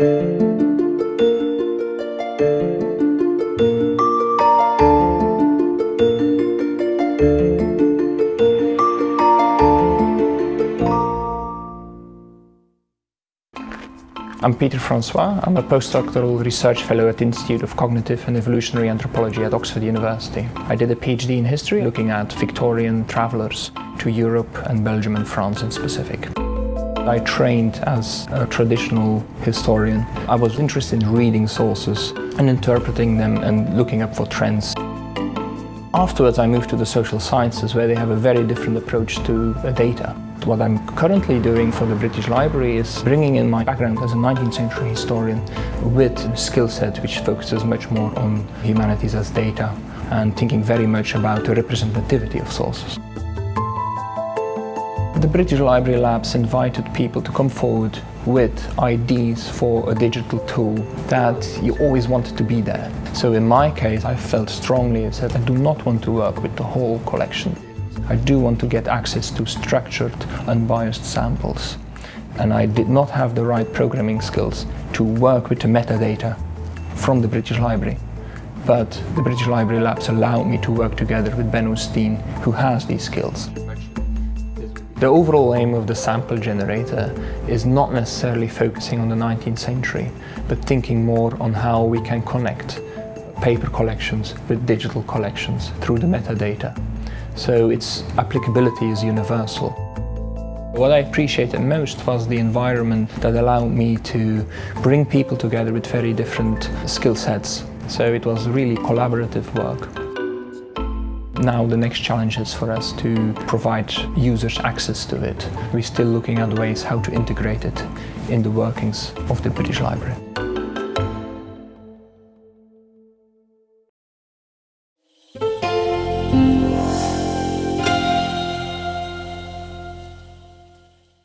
I'm Pieter Francois. I'm a postdoctoral research fellow at the Institute of Cognitive and Evolutionary Anthropology at Oxford University. I did a PhD in history looking at Victorian travellers to Europe and Belgium and France in specific. I trained as a traditional historian. I was interested in reading sources and interpreting them and looking up for trends. Afterwards I moved to the social sciences where they have a very different approach to data. What I'm currently doing for the British Library is bringing in my background as a 19th century historian with a skill set which focuses much more on humanities as data and thinking very much about the representativity of sources. The British Library Labs invited people to come forward with ideas for a digital tool that you always wanted to be there. So in my case, I felt strongly that I do not want to work with the whole collection. I do want to get access to structured, unbiased samples. And I did not have the right programming skills to work with the metadata from the British Library. But the British Library Labs allowed me to work together with Ben O'Steen, who has these skills. The overall aim of the sample generator is not necessarily focusing on the 19th century, but thinking more on how we can connect paper collections with digital collections through the metadata so its applicability is universal. What I appreciated most was the environment that allowed me to bring people together with very different skill sets. So it was really collaborative work. Now the next challenge is for us to provide users access to it. We're still looking at ways how to integrate it in the workings of the British Library.